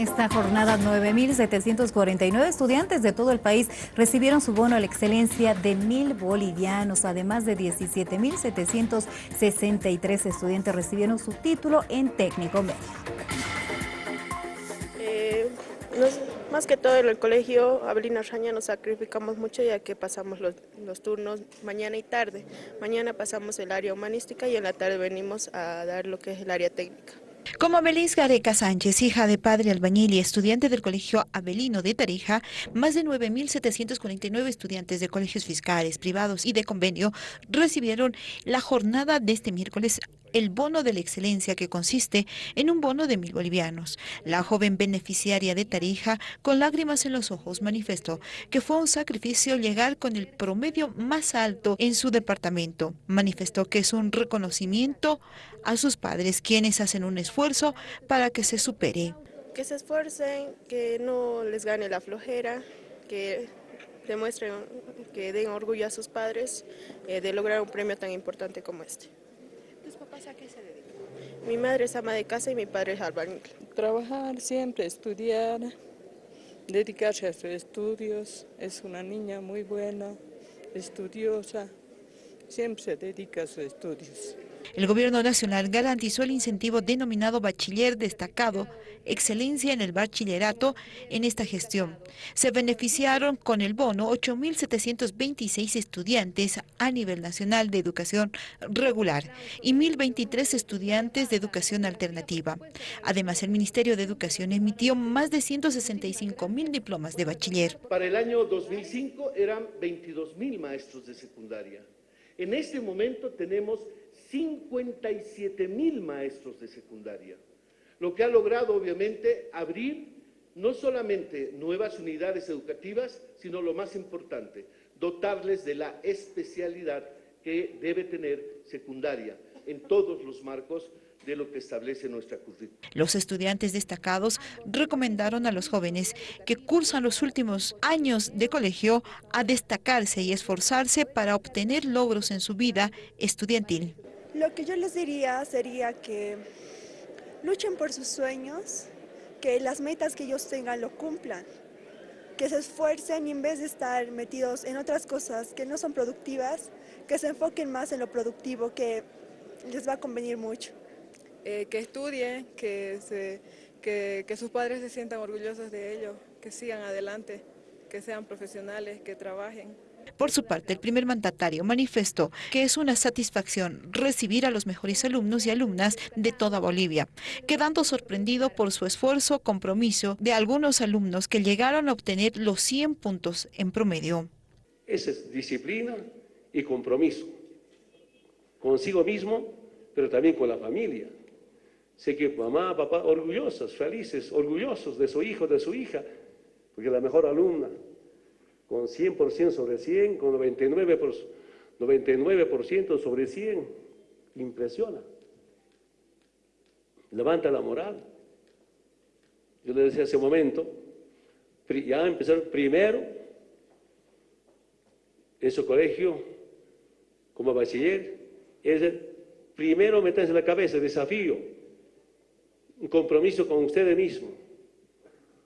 Esta jornada 9.749 estudiantes de todo el país recibieron su bono a la excelencia de mil bolivianos. Además de 17.763 estudiantes recibieron su título en técnico medio. Eh, más que todo en el colegio Abelina Raña nos sacrificamos mucho ya que pasamos los, los, turnos mañana y tarde. Mañana pasamos el área humanística y en la tarde venimos a dar lo que es el área técnica. Como Melis Gareca Sánchez, hija de padre albañil y estudiante del Colegio Abelino de Tarija, más de 9.749 estudiantes de colegios fiscales, privados y de convenio recibieron la jornada de este miércoles el bono de la excelencia que consiste en un bono de mil bolivianos. La joven beneficiaria de Tarija, con lágrimas en los ojos, manifestó que fue un sacrificio llegar con el promedio más alto en su departamento. Manifestó que es un reconocimiento a sus padres, quienes hacen un esfuerzo para que se supere. Que se esfuercen, que no les gane la flojera, que demuestren, que den orgullo a sus padres eh, de lograr un premio tan importante como este. ¿Tus papás a qué se dedican? Mi madre es ama de casa y mi padre es albañil. Trabajar siempre, estudiar, dedicarse a sus estudios. Es una niña muy buena, estudiosa, siempre se dedica a sus estudios. El Gobierno Nacional garantizó el incentivo denominado Bachiller Destacado, Excelencia en el Bachillerato en esta gestión. Se beneficiaron con el bono 8.726 estudiantes a nivel nacional de educación regular y 1.023 estudiantes de educación alternativa. Además, el Ministerio de Educación emitió más de 165.000 diplomas de bachiller. Para el año 2005 eran 22.000 maestros de secundaria. En este momento tenemos 57 mil maestros de secundaria, lo que ha logrado obviamente abrir no solamente nuevas unidades educativas, sino lo más importante, dotarles de la especialidad que debe tener secundaria en todos los marcos de lo que establece nuestra currícula. Los estudiantes destacados recomendaron a los jóvenes que cursan los últimos años de colegio a destacarse y esforzarse para obtener logros en su vida estudiantil. Lo que yo les diría sería que luchen por sus sueños, que las metas que ellos tengan lo cumplan, que se esfuercen y en vez de estar metidos en otras cosas que no son productivas, que se enfoquen más en lo productivo, que les va a convenir mucho. Eh, que estudien, que, se, que, que sus padres se sientan orgullosos de ellos, que sigan adelante, que sean profesionales, que trabajen. Por su parte, el primer mandatario manifestó que es una satisfacción recibir a los mejores alumnos y alumnas de toda Bolivia, quedando sorprendido por su esfuerzo, compromiso de algunos alumnos que llegaron a obtener los 100 puntos en promedio. Esa es disciplina y compromiso, consigo mismo, pero también con la familia. Sé que mamá, papá, orgullosos, felices, orgullosos de su hijo, de su hija, porque la mejor alumna, con 100% sobre 100, con 99%, por, 99 sobre 100, impresiona. Levanta la moral. Yo le decía hace un momento, ya empezar primero en su colegio como bachiller, es el primero meterse en la cabeza, desafío, un compromiso con ustedes mismos.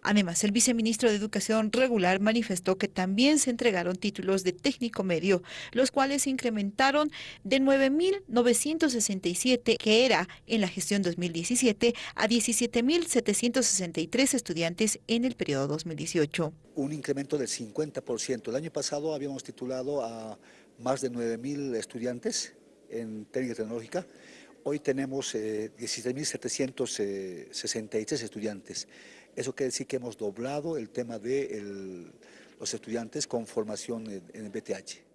Además, el viceministro de Educación Regular manifestó que también se entregaron títulos de técnico medio, los cuales se incrementaron de 9.967, que era en la gestión 2017, a 17.763 estudiantes en el periodo 2018. Un incremento del 50%. El año pasado habíamos titulado a más de 9.000 estudiantes en técnica tecnológica. Hoy tenemos eh, 17.763 estudiantes. Eso quiere decir que hemos doblado el tema de los estudiantes con formación en, en el BTH.